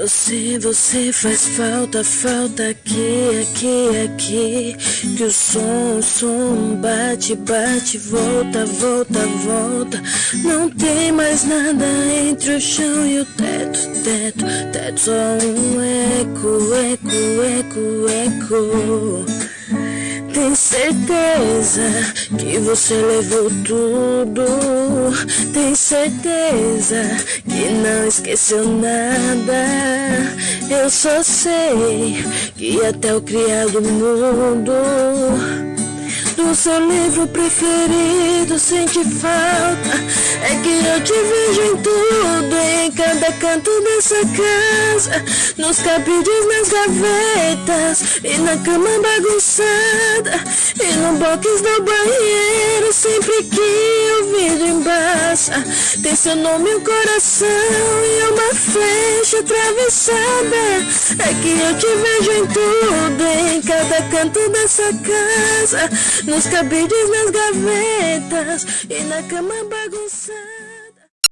Você, você faz falta, falta aqui, aqui, aqui. Que o som, o som bate, bate, volta, volta, volta. Não tem mais nada entre o chão e o teto, teto, teto. Só um eco, eco, eco, eco. Tem certeza que você levou tudo? Tem certeza que não esqueceu nada? Eu só sei que até o criado mudo do seu livro preferido sente falta. É que eu te vejo em tudo, em cada canto dessa casa Nos cabides, nas gavetas e na cama bagunçada E no box do banheiro sempre que o vidro embaça. Tem seu nome o coração e uma flecha atravessada. É que eu te vejo em tudo, em cada canto dessa casa nos cabides, nas gavetas e na cama bagunçada.